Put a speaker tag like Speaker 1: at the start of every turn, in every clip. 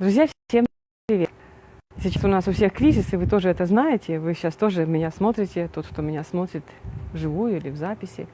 Speaker 1: Друзья, всем привет! Сейчас у нас у всех кризис, и вы тоже это знаете. Вы сейчас тоже меня смотрите, тот, кто меня смотрит вживую или в записи.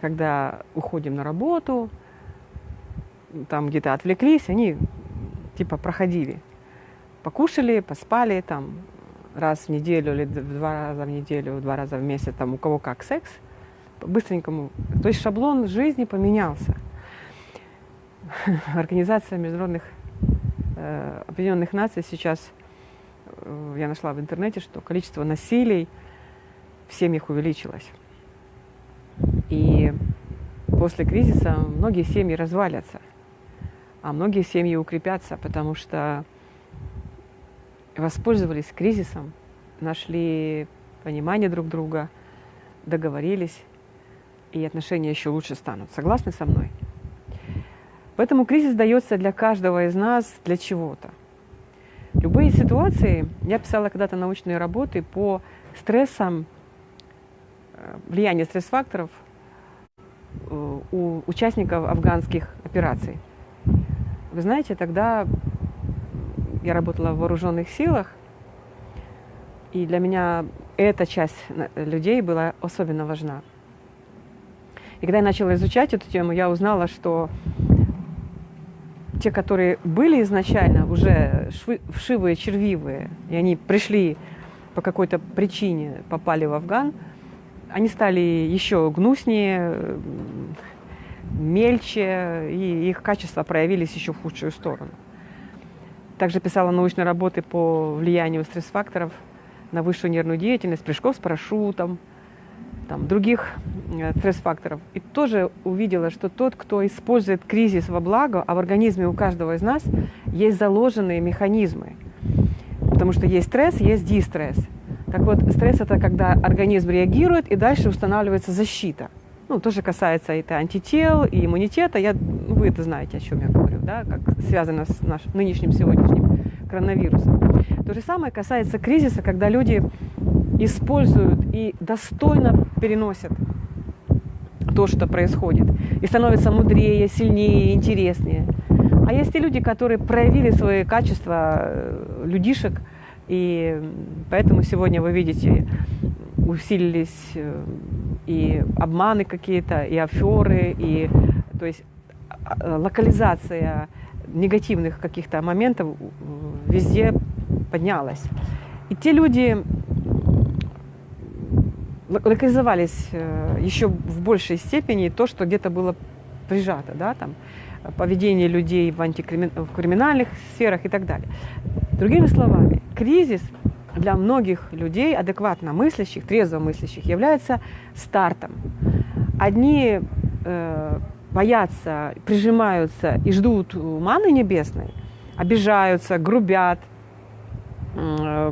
Speaker 1: Когда уходим на работу, там где-то отвлеклись, они типа проходили. Покушали, поспали, там раз в неделю или два раза в неделю, два раза в месяц, там у кого как секс, быстренькому. То есть шаблон жизни поменялся. Организация международных э, Объединенных Наций сейчас, э, я нашла в интернете, что количество насилий в семьях увеличилось. И после кризиса многие семьи развалятся, а многие семьи укрепятся, потому что воспользовались кризисом, нашли понимание друг друга, договорились, и отношения еще лучше станут. Согласны со мной? Поэтому кризис дается для каждого из нас для чего-то. Любые ситуации, я писала когда-то научные работы по стрессам, э, влияние стресс-факторов – у участников афганских операций. Вы знаете, тогда я работала в вооруженных силах, и для меня эта часть людей была особенно важна. И когда я начала изучать эту тему, я узнала, что те, которые были изначально уже вшивые, червивые, и они пришли по какой-то причине, попали в Афган – они стали еще гнуснее, мельче, и их качества проявились еще в худшую сторону. Также писала научные работы по влиянию стресс-факторов на высшую нервную деятельность, прыжков с парашютом, там, других э, стресс-факторов. И тоже увидела, что тот, кто использует кризис во благо, а в организме у каждого из нас есть заложенные механизмы. Потому что есть стресс, есть дистресс. Так вот, стресс – это когда организм реагирует, и дальше устанавливается защита. Ну, тоже касается это антител и иммунитета. Я, ну, вы это знаете, о чем я говорю, да, как связано с нашим нынешним сегодняшним коронавирусом. То же самое касается кризиса, когда люди используют и достойно переносят то, что происходит, и становятся мудрее, сильнее, интереснее. А есть и люди, которые проявили свои качества э, людишек – и поэтому сегодня вы видите, усилились э, и обманы какие-то, и аферы, и то есть а, локализация негативных каких-то моментов везде поднялась. И те люди локализовались э, еще в большей степени то, что где-то было прижато, да, там, поведение людей в, антикримин... в криминальных сферах и так далее. Другими словами, кризис для многих людей, адекватно мыслящих, трезво мыслящих, является стартом. Одни э, боятся, прижимаются и ждут маны небесной, обижаются, грубят,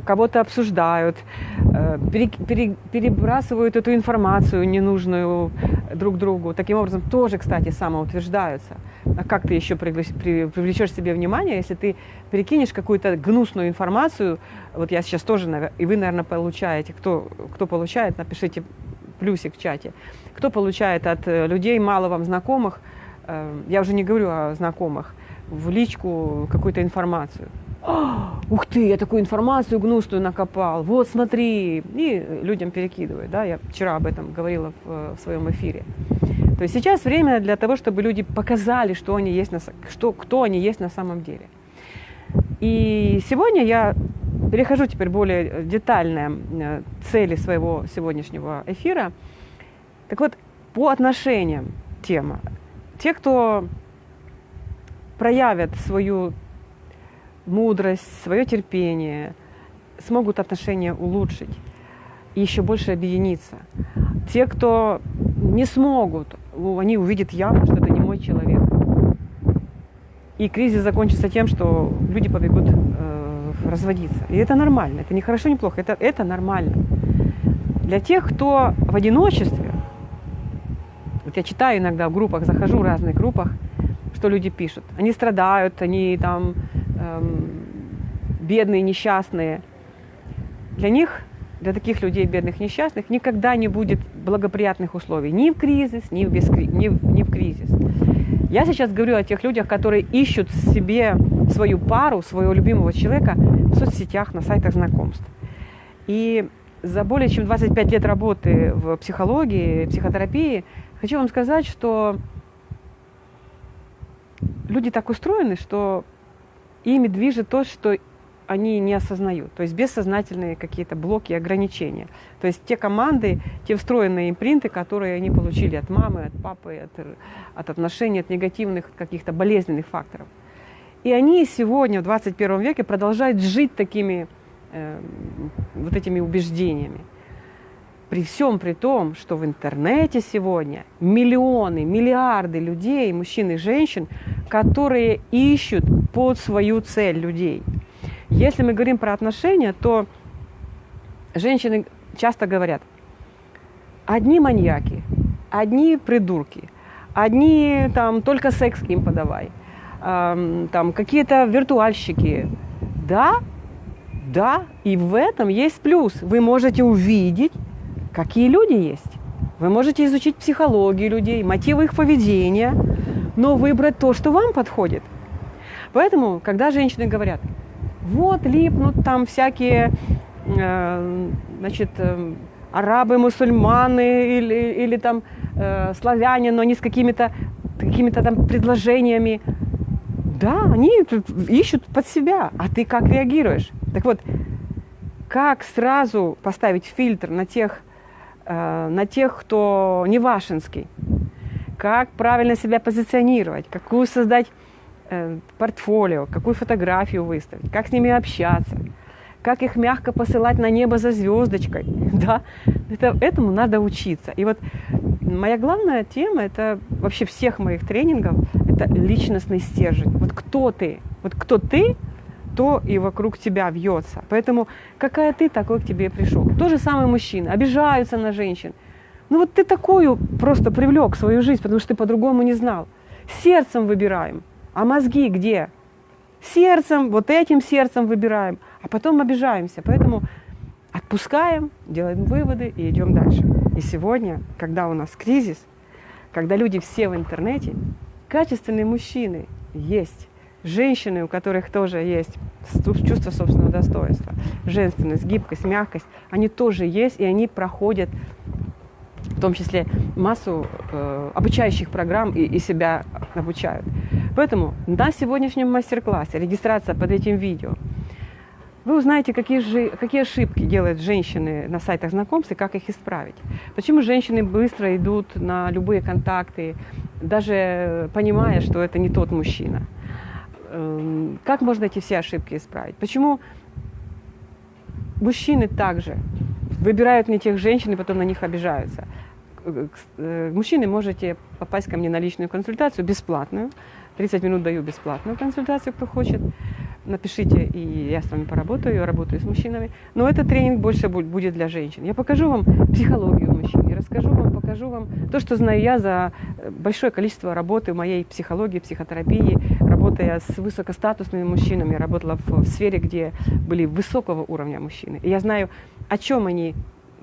Speaker 1: кого-то обсуждают, э, перебрасывают эту информацию ненужную друг другу. Таким образом, тоже, кстати, самоутверждаются. А как ты еще привлечешь себе внимание, если ты перекинешь какую-то гнусную информацию, вот я сейчас тоже, и вы, наверное, получаете, кто, кто получает, напишите плюсик в чате, кто получает от э, людей, мало вам знакомых, я уже не говорю о знакомых, в личку какую-то информацию ух ты, я такую информацию гнусную накопал, вот смотри, и людям перекидывают, да, я вчера об этом говорила в, в своем эфире. То есть сейчас время для того, чтобы люди показали, что они есть на, что, кто они есть на самом деле. И сегодня я перехожу теперь более детальные э, цели своего сегодняшнего эфира. Так вот, по отношениям тема. Те, кто проявят свою мудрость, свое терпение, смогут отношения улучшить и еще больше объединиться. Те, кто не смогут, они увидят явно, что это не мой человек. и кризис закончится тем, что люди побегут э, разводиться. И это нормально, это не хорошо, не плохо, это, это нормально. Для тех, кто в одиночестве, вот я читаю иногда в группах, захожу в разных группах, что люди пишут. Они страдают, они там бедные, несчастные. Для них, для таких людей, бедных, несчастных, никогда не будет благоприятных условий ни в кризис, ни в, без, ни в, ни в кризис. Я сейчас говорю о тех людях, которые ищут себе свою пару, своего любимого человека в соцсетях, на сайтах знакомств. И за более чем 25 лет работы в психологии, психотерапии, хочу вам сказать, что люди так устроены, что ими движет то, что они не осознают. То есть бессознательные какие-то блоки ограничения. То есть те команды, те встроенные импринты, которые они получили от мамы, от папы, от, от отношений, от негативных каких-то болезненных факторов. И они сегодня, в 21 веке, продолжают жить такими э, вот этими убеждениями. При всем при том, что в интернете сегодня миллионы, миллиарды людей, мужчин и женщин, которые ищут под свою цель людей – если мы говорим про отношения, то женщины часто говорят, одни маньяки, одни придурки, одни там только секс им подавай, эм, там какие-то виртуальщики. Да, да, и в этом есть плюс. Вы можете увидеть, какие люди есть. Вы можете изучить психологию людей, мотивы их поведения, но выбрать то, что вам подходит. Поэтому, когда женщины говорят, вот липнут там всякие, э, значит, э, арабы, мусульманы или, или там э, славяне, но они с какими-то какими там предложениями. Да, они ищут под себя, а ты как реагируешь? Так вот, как сразу поставить фильтр на тех, на тех, кто не вашинский? Как правильно себя позиционировать? Какую создать Э, портфолио, какую фотографию выставить, как с ними общаться, как их мягко посылать на небо за звездочкой. Да? Это, этому надо учиться. И вот моя главная тема, это вообще всех моих тренингов, это личностный стержень. Вот кто ты? Вот кто ты, то и вокруг тебя вьется. Поэтому какая ты, такой к тебе пришел. То же самое мужчины. Обижаются на женщин. Ну вот ты такую просто привлек в свою жизнь, потому что ты по-другому не знал. Сердцем выбираем. А мозги где? Сердцем, вот этим сердцем выбираем, а потом обижаемся. Поэтому отпускаем, делаем выводы и идем дальше. И сегодня, когда у нас кризис, когда люди все в интернете, качественные мужчины есть, женщины, у которых тоже есть чувство собственного достоинства, женственность, гибкость, мягкость, они тоже есть, и они проходят в том числе массу э, обучающих программ и, и себя обучают. Поэтому на сегодняшнем мастер-классе, регистрация под этим видео, вы узнаете, какие, же, какие ошибки делают женщины на сайтах знакомств и как их исправить. Почему женщины быстро идут на любые контакты, даже понимая, что это не тот мужчина. Эм, как можно эти все ошибки исправить? Почему мужчины также выбирают не тех женщин и потом на них обижаются? Э, мужчины можете попасть ко мне на личную консультацию бесплатную. 30 минут даю бесплатную консультацию, кто хочет. Напишите, и я с вами поработаю, я работаю с мужчинами. Но этот тренинг больше будет для женщин. Я покажу вам психологию мужчин, я расскажу вам, покажу вам то, что знаю я за э, большое количество работы моей психологии, психотерапии, работая с высокостатусными мужчинами. Работала в, в сфере, где были высокого уровня мужчины. И я знаю, о чем они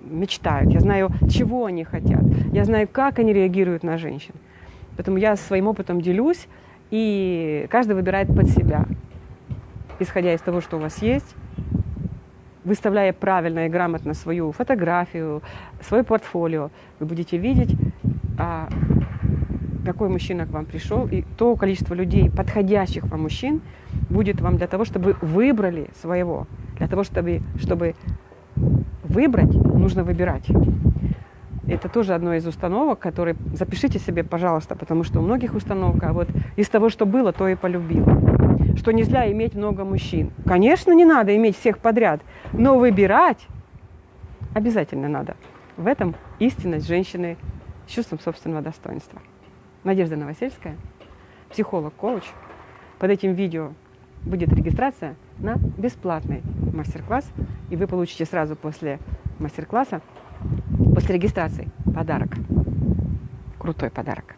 Speaker 1: мечтают, я знаю, чего они хотят, я знаю, как они реагируют на женщин. Поэтому я своим опытом делюсь, и каждый выбирает под себя, исходя из того, что у вас есть, выставляя правильно и грамотно свою фотографию, свое портфолио, вы будете видеть, а, какой мужчина к вам пришел, и то количество людей, подходящих вам мужчин, будет вам для того, чтобы вы выбрали своего, для того, чтобы, чтобы выбрать, нужно выбирать. Это тоже одно из установок, которые запишите себе, пожалуйста, потому что у многих установок, а вот из того, что было, то и полюбила. Что нельзя иметь много мужчин. Конечно, не надо иметь всех подряд, но выбирать обязательно надо. В этом истинность женщины с чувством собственного достоинства. Надежда Новосельская, психолог, коуч, под этим видео будет регистрация на бесплатный мастер-класс, и вы получите сразу после мастер-класса, после регистрации подарок. Крутой подарок.